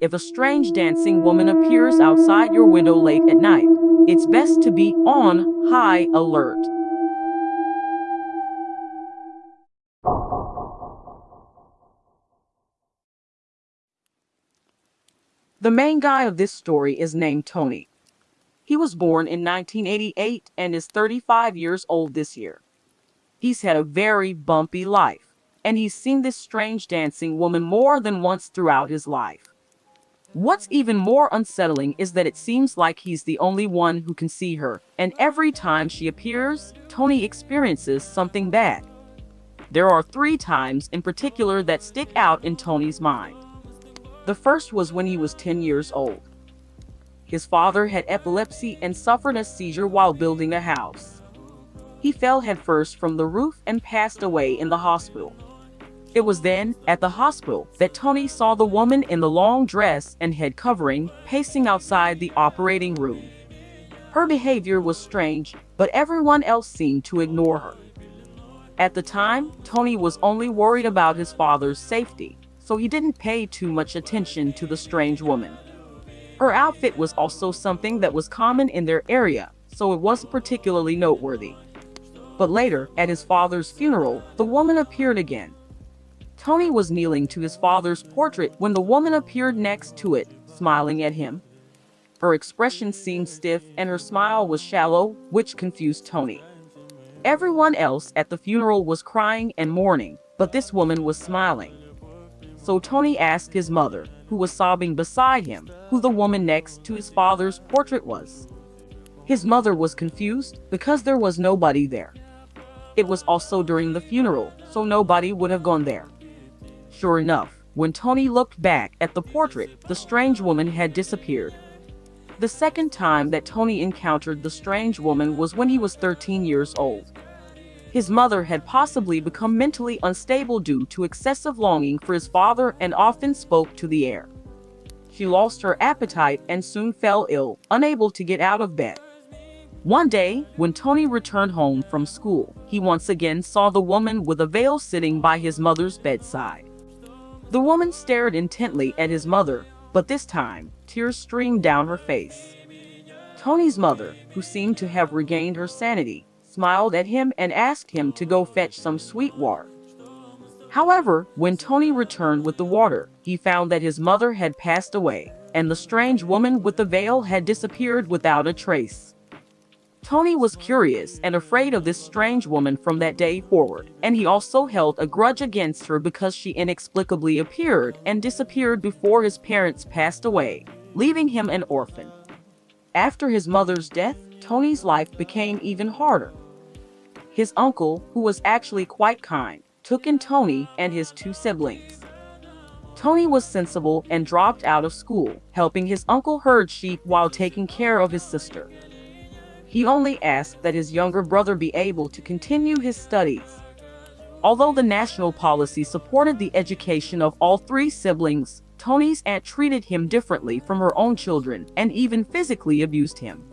If a strange dancing woman appears outside your window late at night, it's best to be on high alert. The main guy of this story is named Tony. He was born in 1988 and is 35 years old this year. He's had a very bumpy life, and he's seen this strange dancing woman more than once throughout his life. What's even more unsettling is that it seems like he's the only one who can see her, and every time she appears, Tony experiences something bad. There are three times in particular that stick out in Tony's mind. The first was when he was 10 years old. His father had epilepsy and suffered a seizure while building a house. He fell headfirst from the roof and passed away in the hospital. It was then, at the hospital, that Tony saw the woman in the long dress and head covering pacing outside the operating room. Her behavior was strange, but everyone else seemed to ignore her. At the time, Tony was only worried about his father's safety, so he didn't pay too much attention to the strange woman. Her outfit was also something that was common in their area, so it wasn't particularly noteworthy. But later, at his father's funeral, the woman appeared again, Tony was kneeling to his father's portrait when the woman appeared next to it, smiling at him. Her expression seemed stiff and her smile was shallow, which confused Tony. Everyone else at the funeral was crying and mourning, but this woman was smiling. So Tony asked his mother, who was sobbing beside him, who the woman next to his father's portrait was. His mother was confused because there was nobody there. It was also during the funeral, so nobody would have gone there. Sure enough, when Tony looked back at the portrait, the strange woman had disappeared. The second time that Tony encountered the strange woman was when he was 13 years old. His mother had possibly become mentally unstable due to excessive longing for his father and often spoke to the air. She lost her appetite and soon fell ill, unable to get out of bed. One day, when Tony returned home from school, he once again saw the woman with a veil sitting by his mother's bedside. The woman stared intently at his mother, but this time, tears streamed down her face. Tony's mother, who seemed to have regained her sanity, smiled at him and asked him to go fetch some sweet water. However, when Tony returned with the water, he found that his mother had passed away, and the strange woman with the veil had disappeared without a trace. Tony was curious and afraid of this strange woman from that day forward, and he also held a grudge against her because she inexplicably appeared and disappeared before his parents passed away, leaving him an orphan. After his mother's death, Tony's life became even harder. His uncle, who was actually quite kind, took in Tony and his two siblings. Tony was sensible and dropped out of school, helping his uncle herd sheep while taking care of his sister. He only asked that his younger brother be able to continue his studies. Although the national policy supported the education of all three siblings, Tony's aunt treated him differently from her own children and even physically abused him.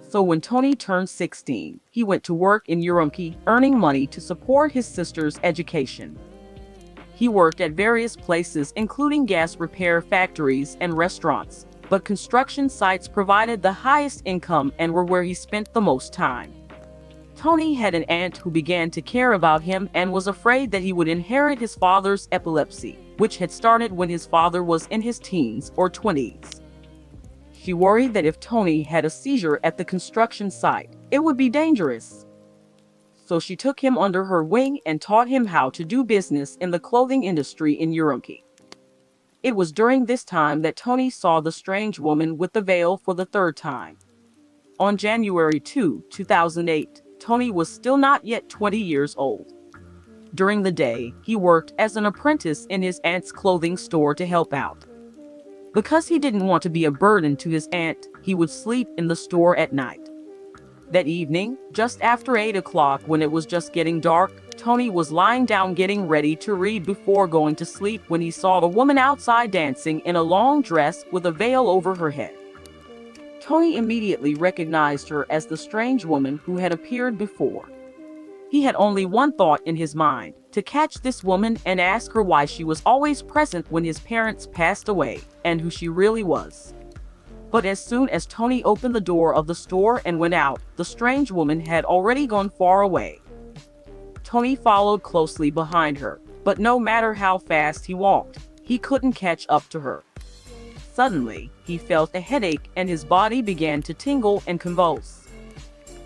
So when Tony turned 16, he went to work in Ürümqi, earning money to support his sister's education. He worked at various places including gas repair factories and restaurants, but construction sites provided the highest income and were where he spent the most time. Tony had an aunt who began to care about him and was afraid that he would inherit his father's epilepsy, which had started when his father was in his teens or 20s. She worried that if Tony had a seizure at the construction site, it would be dangerous. So she took him under her wing and taught him how to do business in the clothing industry in Ürümqi. It was during this time that Tony saw the strange woman with the veil for the third time. On January 2, 2008, Tony was still not yet 20 years old. During the day, he worked as an apprentice in his aunt's clothing store to help out. Because he didn't want to be a burden to his aunt, he would sleep in the store at night. That evening, just after 8 o'clock when it was just getting dark, Tony was lying down getting ready to read before going to sleep when he saw a woman outside dancing in a long dress with a veil over her head. Tony immediately recognized her as the strange woman who had appeared before. He had only one thought in his mind, to catch this woman and ask her why she was always present when his parents passed away and who she really was. But as soon as Tony opened the door of the store and went out, the strange woman had already gone far away. Tony followed closely behind her, but no matter how fast he walked, he couldn't catch up to her. Suddenly, he felt a headache and his body began to tingle and convulse.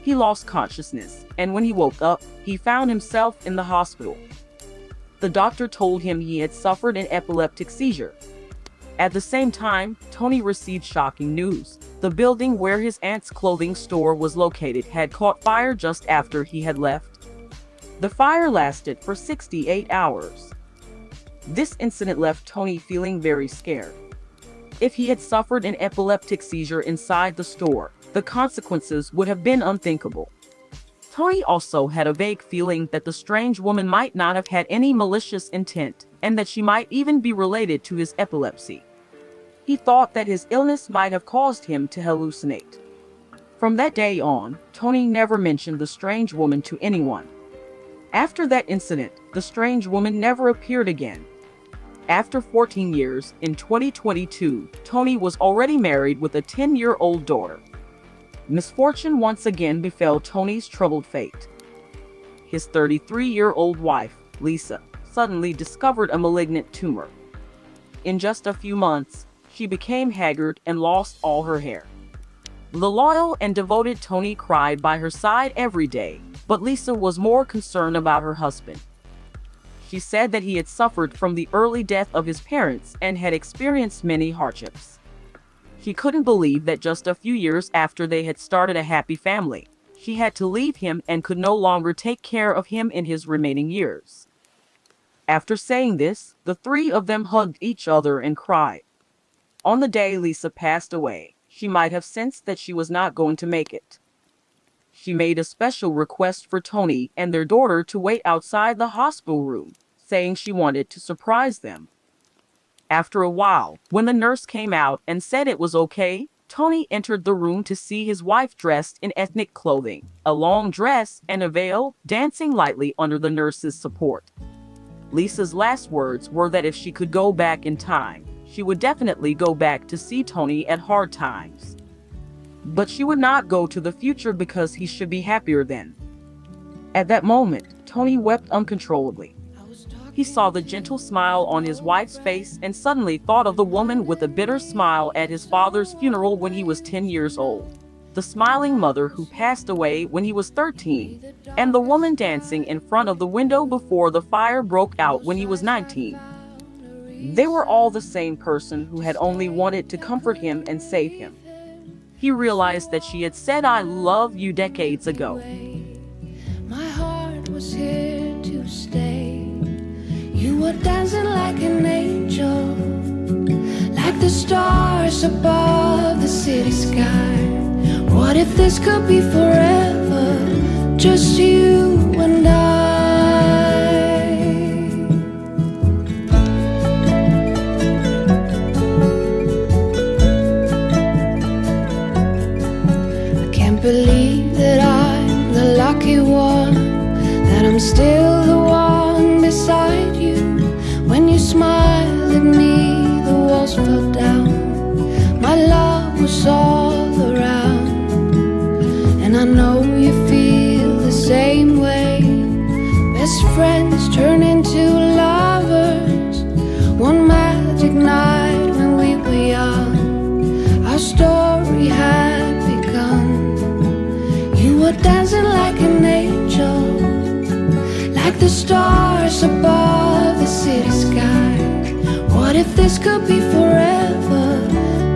He lost consciousness, and when he woke up, he found himself in the hospital. The doctor told him he had suffered an epileptic seizure. At the same time, Tony received shocking news. The building where his aunt's clothing store was located had caught fire just after he had left. The fire lasted for 68 hours. This incident left Tony feeling very scared. If he had suffered an epileptic seizure inside the store, the consequences would have been unthinkable. Tony also had a vague feeling that the strange woman might not have had any malicious intent, and that she might even be related to his epilepsy. He thought that his illness might have caused him to hallucinate. From that day on, Tony never mentioned the strange woman to anyone. After that incident, the strange woman never appeared again. After 14 years, in 2022, Tony was already married with a 10-year-old daughter. Misfortune once again befell Tony's troubled fate. His 33-year-old wife, Lisa, suddenly discovered a malignant tumor. In just a few months, she became haggard and lost all her hair. The loyal and devoted Tony cried by her side every day, but Lisa was more concerned about her husband. She said that he had suffered from the early death of his parents and had experienced many hardships. He couldn't believe that just a few years after they had started a happy family, she had to leave him and could no longer take care of him in his remaining years. After saying this, the three of them hugged each other and cried. On the day Lisa passed away, she might have sensed that she was not going to make it. She made a special request for Tony and their daughter to wait outside the hospital room, saying she wanted to surprise them. After a while, when the nurse came out and said it was okay, Tony entered the room to see his wife dressed in ethnic clothing, a long dress and a veil, dancing lightly under the nurse's support. Lisa's last words were that if she could go back in time, she would definitely go back to see Tony at hard times. But she would not go to the future because he should be happier then. At that moment, Tony wept uncontrollably. He saw the gentle smile on his wife's face and suddenly thought of the woman with a bitter smile at his father's funeral when he was 10 years old. The smiling mother who passed away when he was 13, and the woman dancing in front of the window before the fire broke out when he was 19. They were all the same person who had only wanted to comfort him and save him. He realized that she had said I love you decades ago. My heart was here to stay. You were dancing like an angel, like the stars above the city sky. What if this could be forever? Just you all around, and I know you feel the same way. Best friends turn into lovers. One magic night when we were young, our story had begun. You were dancing like an angel, like the stars above the city sky. What if this could be forever?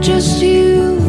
Just you